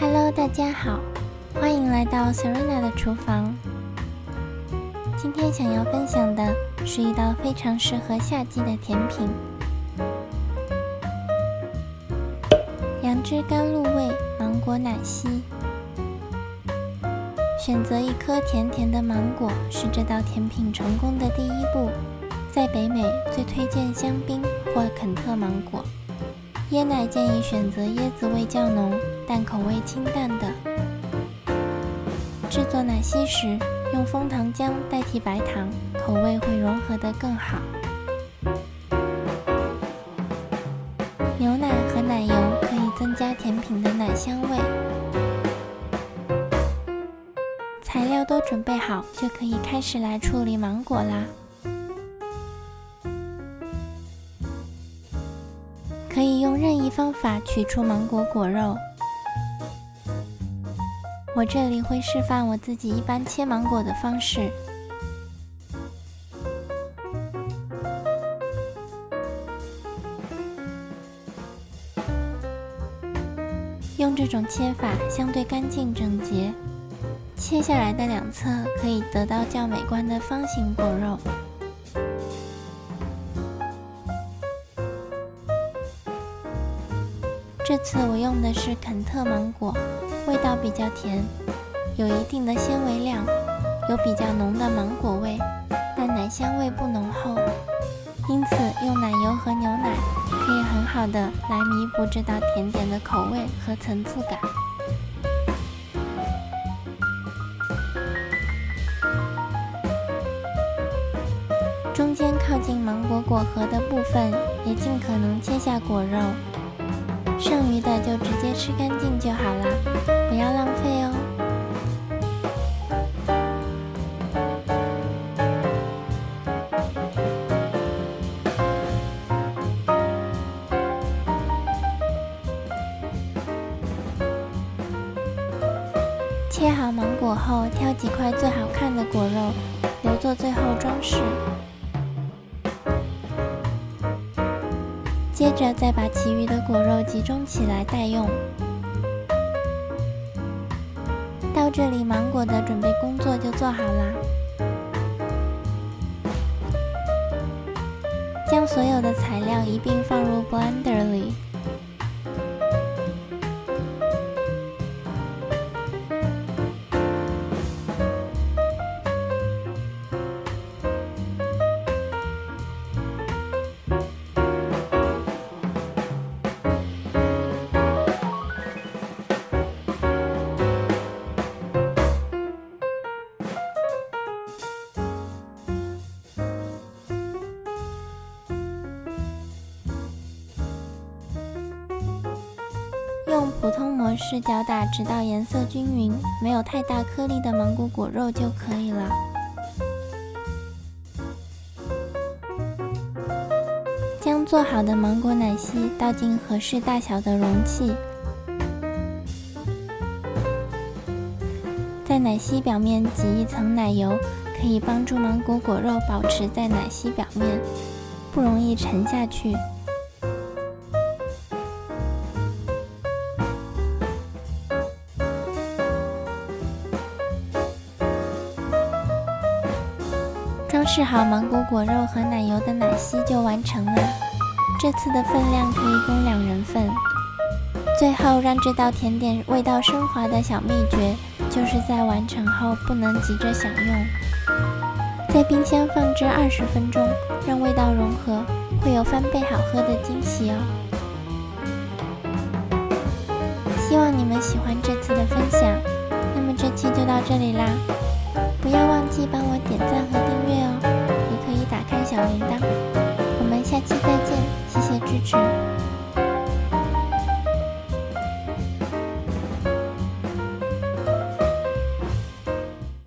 Hello，大家好，欢迎来到 Serena 的厨房。今天想要分享的是一道非常适合夏季的甜品——杨枝甘露味芒果奶昔。选择一颗甜甜的芒果是这道甜品成功的第一步。在北美，最推荐香槟或肯特芒果。椰奶建议选择椰子味较浓但口味清淡的。制作奶昔时，用枫糖浆代替白糖，口味会融合得更好。牛奶和奶油可以增加甜品的奶香味。材料都准备好，就可以开始来处理芒果啦。可以用任意方法取出芒果果肉。我这里会示范我自己一般切芒果的方式。用这种切法相对干净整洁，切下来的两侧可以得到较美观的方形果肉。这次我用的是肯特芒果，味道比较甜，有一定的纤维量，有比较浓的芒果味，但奶香味不浓厚，因此用奶油和牛奶可以很好的来弥补这道甜点的口味和层次感。中间靠近芒果果核的部分，也尽可能切下果肉。剩余的就直接吃干净就好了，不要浪费哦。切好芒果后，挑几块最好看的果肉，留作最后装饰。接着再把其余的果肉集中起来待用。到这里，芒果的准备工作就做好啦。将所有的材料一并放入 blender 里。用普通模式搅打，直到颜色均匀，没有太大颗粒的芒果果肉就可以了。将做好的芒果奶昔倒进合适大小的容器，在奶昔表面挤一层奶油，可以帮助芒果果肉保持在奶昔表面，不容易沉下去。装饰好芒果果肉和奶油的奶昔就完成了。这次的分量可以供两人份。最后让这道甜点味道升华的小秘诀，就是在完成后不能急着享用，在冰箱放置二十分钟，让味道融合，会有翻倍好喝的惊喜哦。希望你们喜欢这次的分享。那么这期就到这里啦。不要忘记帮我点赞和订阅。小铃铛我们下期再见谢谢支持。